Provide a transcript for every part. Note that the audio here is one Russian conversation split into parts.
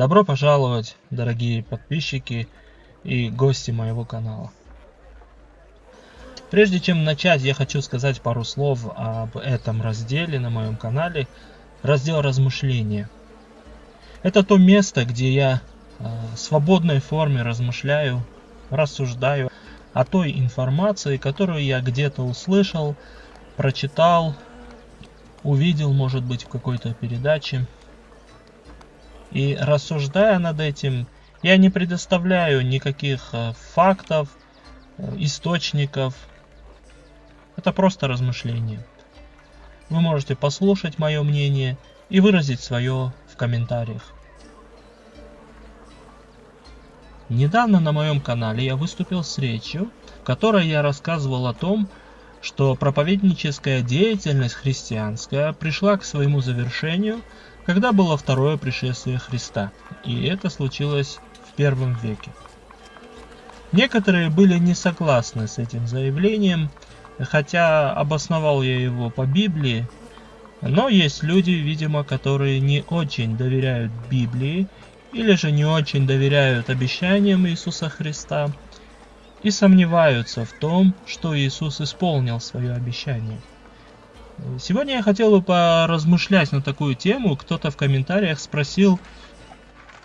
Добро пожаловать, дорогие подписчики и гости моего канала. Прежде чем начать, я хочу сказать пару слов об этом разделе на моем канале. Раздел размышления. Это то место, где я э, в свободной форме размышляю, рассуждаю о той информации, которую я где-то услышал, прочитал, увидел, может быть, в какой-то передаче. И рассуждая над этим, я не предоставляю никаких э, фактов, э, источников. Это просто размышление. Вы можете послушать мое мнение и выразить свое в комментариях. Недавно на моем канале я выступил с речью, в которой я рассказывал о том, что проповедническая деятельность христианская пришла к своему завершению, когда было второе пришествие Христа, и это случилось в первом веке. Некоторые были не согласны с этим заявлением, хотя обосновал я его по Библии, но есть люди, видимо, которые не очень доверяют Библии или же не очень доверяют обещаниям Иисуса Христа и сомневаются в том, что Иисус исполнил свое обещание. Сегодня я хотел бы поразмышлять на такую тему. Кто-то в комментариях спросил,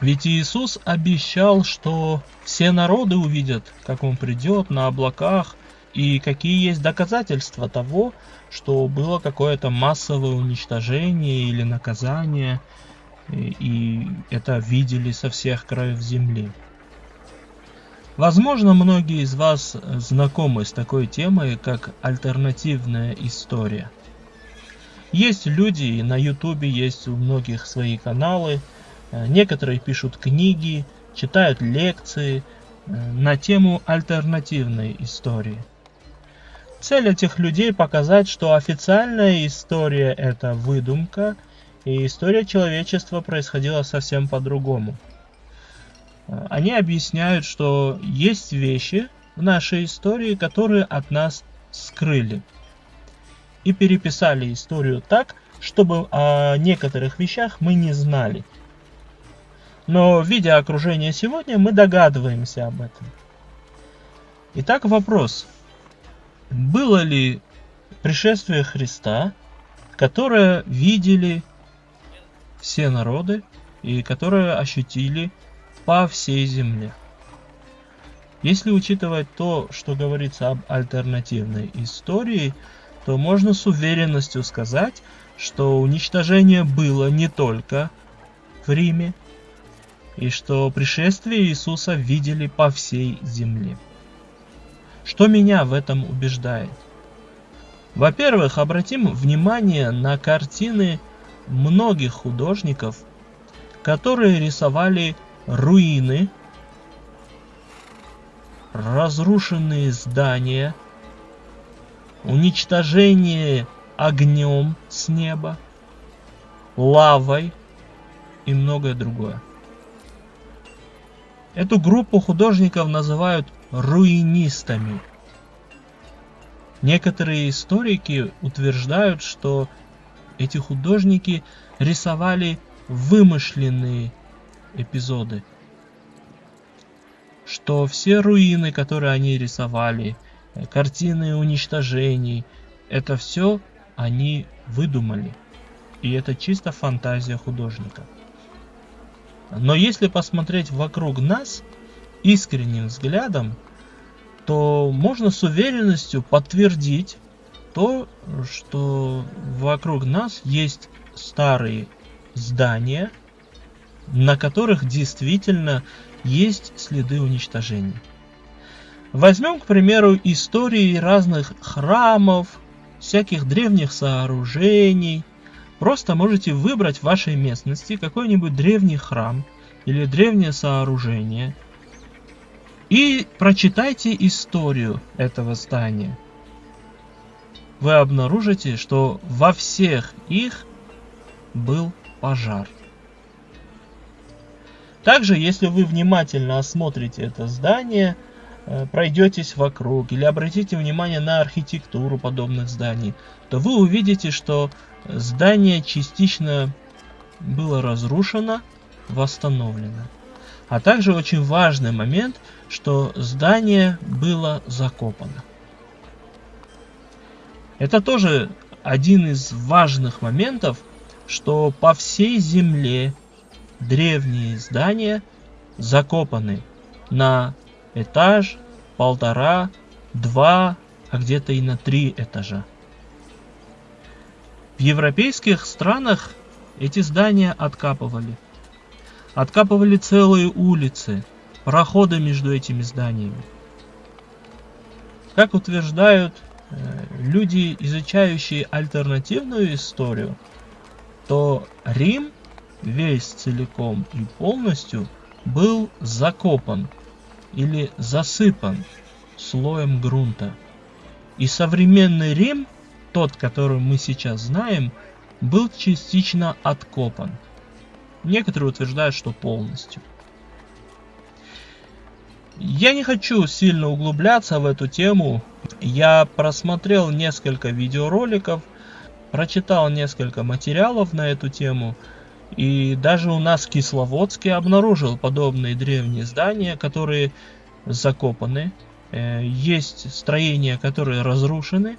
ведь Иисус обещал, что все народы увидят, как Он придет на облаках, и какие есть доказательства того, что было какое-то массовое уничтожение или наказание – и это видели со всех краев земли. Возможно, многие из вас знакомы с такой темой, как альтернативная история. Есть люди, и на ютубе есть у многих свои каналы, некоторые пишут книги, читают лекции э, на тему альтернативной истории. Цель этих людей показать, что официальная история это выдумка – и история человечества происходила совсем по-другому. Они объясняют, что есть вещи в нашей истории, которые от нас скрыли. И переписали историю так, чтобы о некоторых вещах мы не знали. Но видя окружение сегодня, мы догадываемся об этом. Итак, вопрос. Было ли пришествие Христа, которое видели все народы, и которые ощутили по всей земле. Если учитывать то, что говорится об альтернативной истории, то можно с уверенностью сказать, что уничтожение было не только в Риме, и что пришествие Иисуса видели по всей земле. Что меня в этом убеждает? Во-первых, обратим внимание на картины многих художников, которые рисовали руины, разрушенные здания, уничтожение огнем с неба, лавой и многое другое. Эту группу художников называют руинистами. Некоторые историки утверждают, что эти художники рисовали вымышленные эпизоды. Что все руины, которые они рисовали, картины уничтожений, это все они выдумали. И это чисто фантазия художника. Но если посмотреть вокруг нас искренним взглядом, то можно с уверенностью подтвердить то, что вокруг нас есть старые здания, на которых действительно есть следы уничтожения. Возьмем, к примеру, истории разных храмов, всяких древних сооружений. Просто можете выбрать в вашей местности какой-нибудь древний храм или древнее сооружение и прочитайте историю этого здания вы обнаружите, что во всех их был пожар. Также, если вы внимательно осмотрите это здание, пройдетесь вокруг или обратите внимание на архитектуру подобных зданий, то вы увидите, что здание частично было разрушено, восстановлено. А также очень важный момент, что здание было закопано. Это тоже один из важных моментов, что по всей земле древние здания закопаны на этаж, полтора, два, а где-то и на три этажа. В европейских странах эти здания откапывали. Откапывали целые улицы, проходы между этими зданиями. Как утверждают э, люди, изучающие альтернативную историю, то Рим весь целиком и полностью был закопан или засыпан слоем грунта. И современный Рим, тот, который мы сейчас знаем, был частично откопан. Некоторые утверждают, что полностью. Я не хочу сильно углубляться в эту тему. Я просмотрел несколько видеороликов, прочитал несколько материалов на эту тему. И даже у нас в Кисловодске обнаружил подобные древние здания, которые закопаны. Э, есть строения, которые разрушены.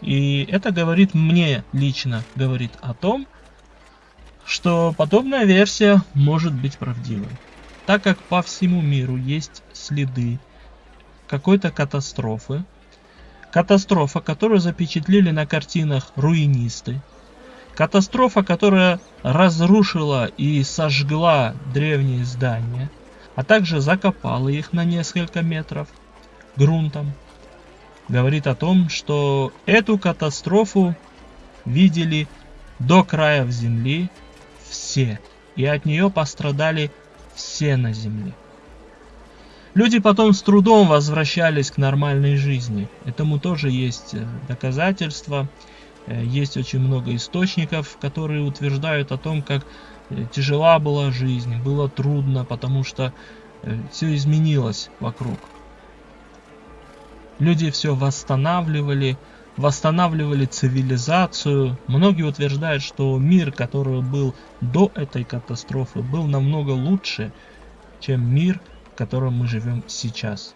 И это говорит мне лично, говорит о том, что подобная версия может быть правдивой. Так как по всему миру есть следы какой-то катастрофы, катастрофа, которую запечатлели на картинах руинисты, катастрофа, которая разрушила и сожгла древние здания, а также закопала их на несколько метров грунтом, говорит о том, что эту катастрофу видели до краев земли все, и от нее пострадали все на земле. Люди потом с трудом возвращались к нормальной жизни. Этому тоже есть э, доказательства. Э, есть очень много источников, которые утверждают о том, как э, тяжела была жизнь, было трудно, потому что все изменилось вокруг. Люди все восстанавливали, восстанавливали цивилизацию. Многие утверждают, что мир, который был до этой катастрофы, был намного лучше, чем мир, в котором мы живем сейчас.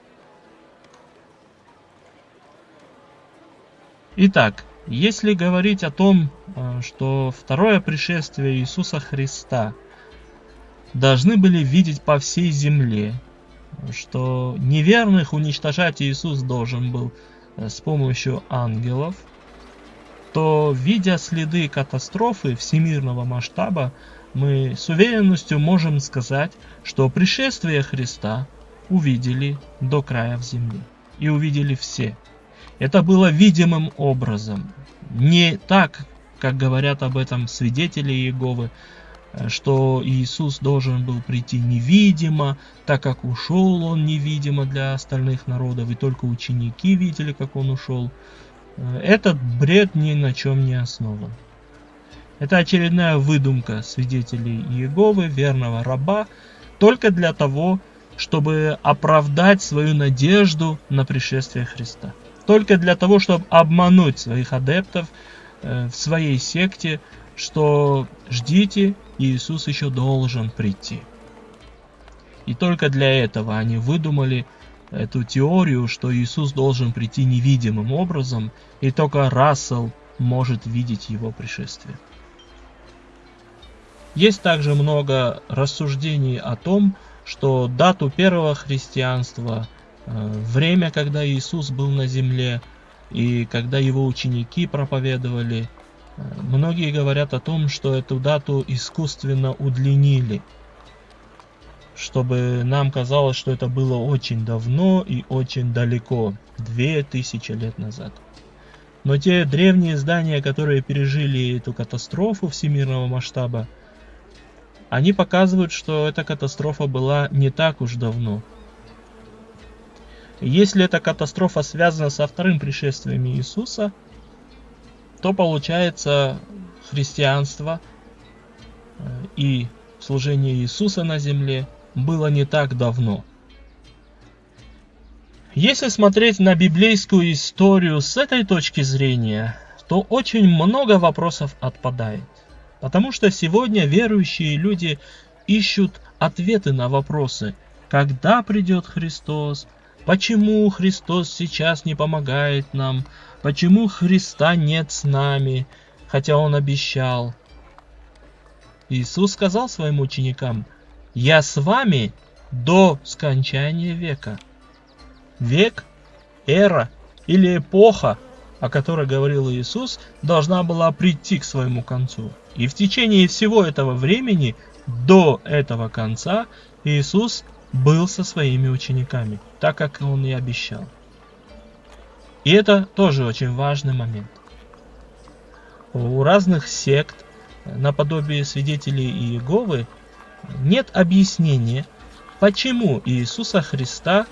Итак, если говорить о том, э, что второе пришествие Иисуса Христа должны были видеть по всей земле, что неверных уничтожать Иисус должен был э, с помощью ангелов, то, видя следы катастрофы всемирного масштаба, мы с уверенностью можем сказать, что пришествие Христа увидели до края в земли. И увидели все. Это было видимым образом. Не так, как говорят об этом свидетели Иеговы, Э, что Иисус должен был прийти невидимо, так как ушел он невидимо для остальных народов, и только ученики видели, как он ушел. Э, этот бред ни на чем не основан. Это очередная выдумка свидетелей Иеговы, верного раба, только для того, чтобы оправдать свою надежду на пришествие Христа. Только для того, чтобы обмануть своих адептов э, в своей секте, что ждите, Иисус еще должен прийти. И только для этого они выдумали эту теорию, что Иисус должен прийти невидимым образом, и только Рассел может видеть его пришествие. Есть также много рассуждений о том, что дату первого христианства, время, когда Иисус был на земле, и когда его ученики проповедовали, Многие говорят о том, что эту дату искусственно удлинили, чтобы нам казалось, что это было очень давно и очень далеко, две тысячи лет назад. Но те древние здания, которые пережили эту катастрофу всемирного масштаба, они показывают, что эта катастрофа была не так уж давно. Если эта катастрофа связана со вторым пришествием Иисуса – то получается христианство э, и служение Иисуса на земле было не так давно. Если смотреть на библейскую историю с этой точки зрения, то очень много вопросов отпадает. Потому что сегодня верующие люди ищут ответы на вопросы, когда придет Христос, почему Христос сейчас не помогает нам, почему Христа нет с нами, хотя Он обещал. Иисус сказал своим ученикам, «Я с вами до скончания века». Век, эра или эпоха, о которой говорил Иисус, должна была прийти к своему концу. И в течение всего этого времени, до этого конца, Иисус был со своими учениками, так как Он и обещал. И это тоже очень важный момент. У разных сект, наподобие свидетелей Иеговы, нет объяснения, почему Иисуса Христа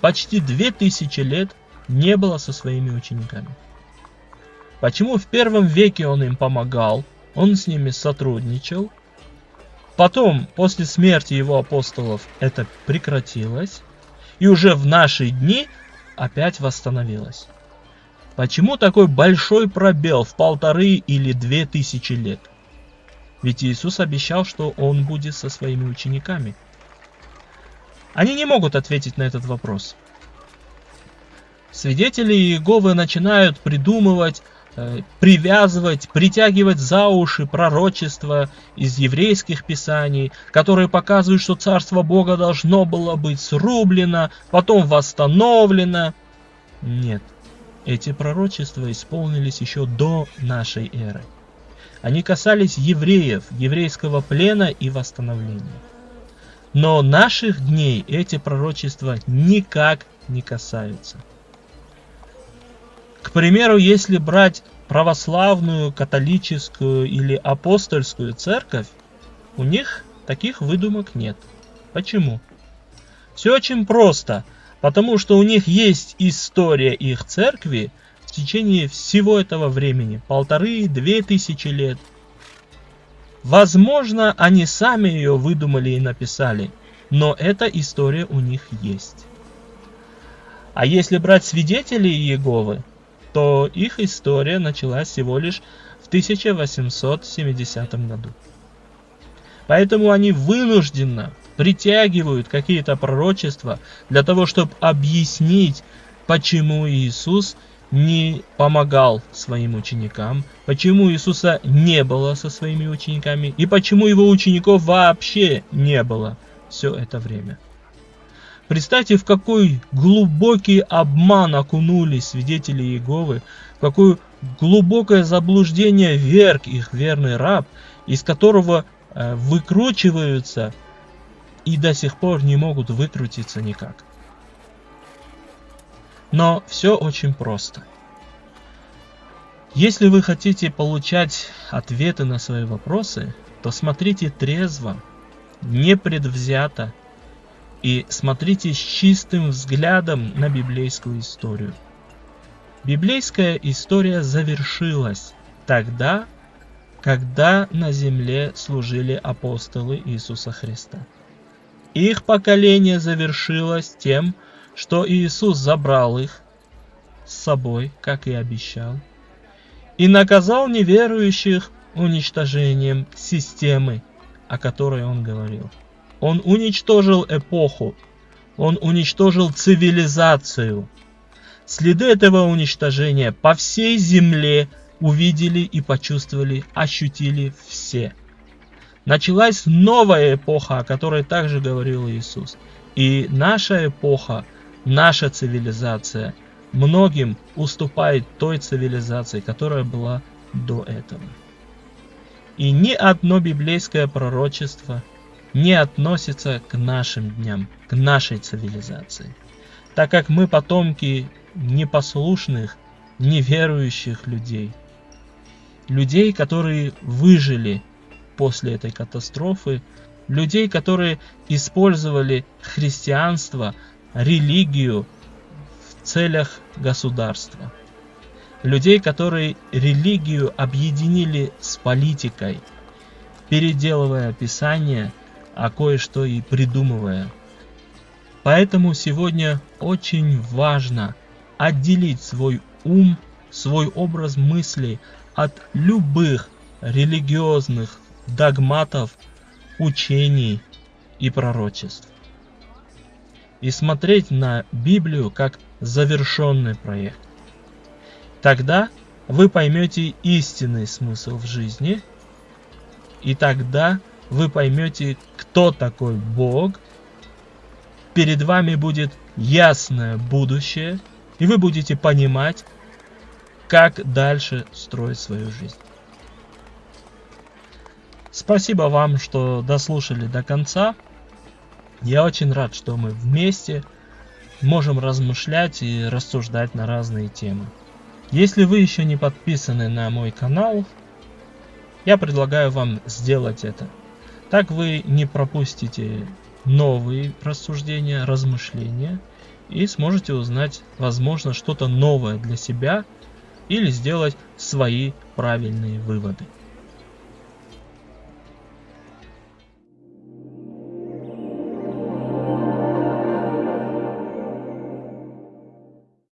почти две тысячи лет не было со своими учениками. Почему в первом веке он им помогал, он с ними сотрудничал, потом, после смерти его апостолов, это прекратилось, и уже в наши дни опять восстановилось. Почему такой большой пробел в полторы или две тысячи лет? Ведь Иисус обещал, что Он будет со своими учениками. Они не могут ответить на этот вопрос. Свидетели Иеговы начинают придумывать, привязывать, притягивать за уши пророчества из еврейских писаний, которые показывают, что Царство Бога должно было быть срублено, потом восстановлено. Нет, эти пророчества исполнились еще до нашей эры. Они касались евреев, еврейского плена и восстановления. Но наших дней эти пророчества никак не касаются. К примеру, если брать православную, католическую или апостольскую церковь, у них таких выдумок нет. Почему? Все очень просто, потому что у них есть история их церкви, в течение всего этого времени, полторы-две тысячи лет. Возможно, они сами ее выдумали и написали, но эта история у них есть. А если брать свидетелей Иеговы, то их история началась всего лишь в 1870 году. Поэтому они вынужденно притягивают какие-то пророчества для того, чтобы объяснить, почему Иисус не помогал своим ученикам, почему Иисуса не было со своими учениками и почему его учеников вообще не было все это время. Представьте, в какой глубокий обман окунулись свидетели Иеговы, в какое глубокое заблуждение верг их верный раб, из которого э, выкручиваются и до сих пор не могут выкрутиться никак. Но все очень просто. Если вы хотите получать ответы на свои вопросы, то смотрите трезво, непредвзято и смотрите с чистым взглядом на библейскую историю. Библейская история завершилась тогда, когда на земле служили апостолы Иисуса Христа. Их поколение завершилось тем, что Иисус забрал их с собой, как и обещал, и наказал неверующих уничтожением системы, о которой он говорил. Он уничтожил эпоху, он уничтожил цивилизацию. Следы этого уничтожения по всей земле увидели и почувствовали, ощутили все. Началась новая эпоха, о которой также говорил Иисус. И наша эпоха – наша цивилизация многим уступает той цивилизации, которая была до этого. И ни одно библейское пророчество не относится к нашим дням, к нашей цивилизации, так как мы потомки непослушных, неверующих людей, людей, которые выжили после этой катастрофы, людей, которые использовали христианство религию в целях государства. Людей, которые религию объединили с политикой, переделывая Писание, а кое-что и придумывая. Поэтому сегодня очень важно отделить свой ум, свой образ мысли от любых религиозных догматов, учений и пророчеств. И смотреть на Библию как завершенный проект. Тогда вы поймете истинный смысл в жизни, и тогда вы поймете, кто такой Бог, перед вами будет ясное будущее, и вы будете понимать, как дальше строить свою жизнь. Спасибо вам, что дослушали до конца. Я очень рад, что мы вместе можем размышлять и рассуждать на разные темы. Если вы еще не подписаны на мой канал, я предлагаю вам сделать это. Так вы не пропустите новые рассуждения, размышления и сможете узнать, возможно, что-то новое для себя или сделать свои правильные выводы.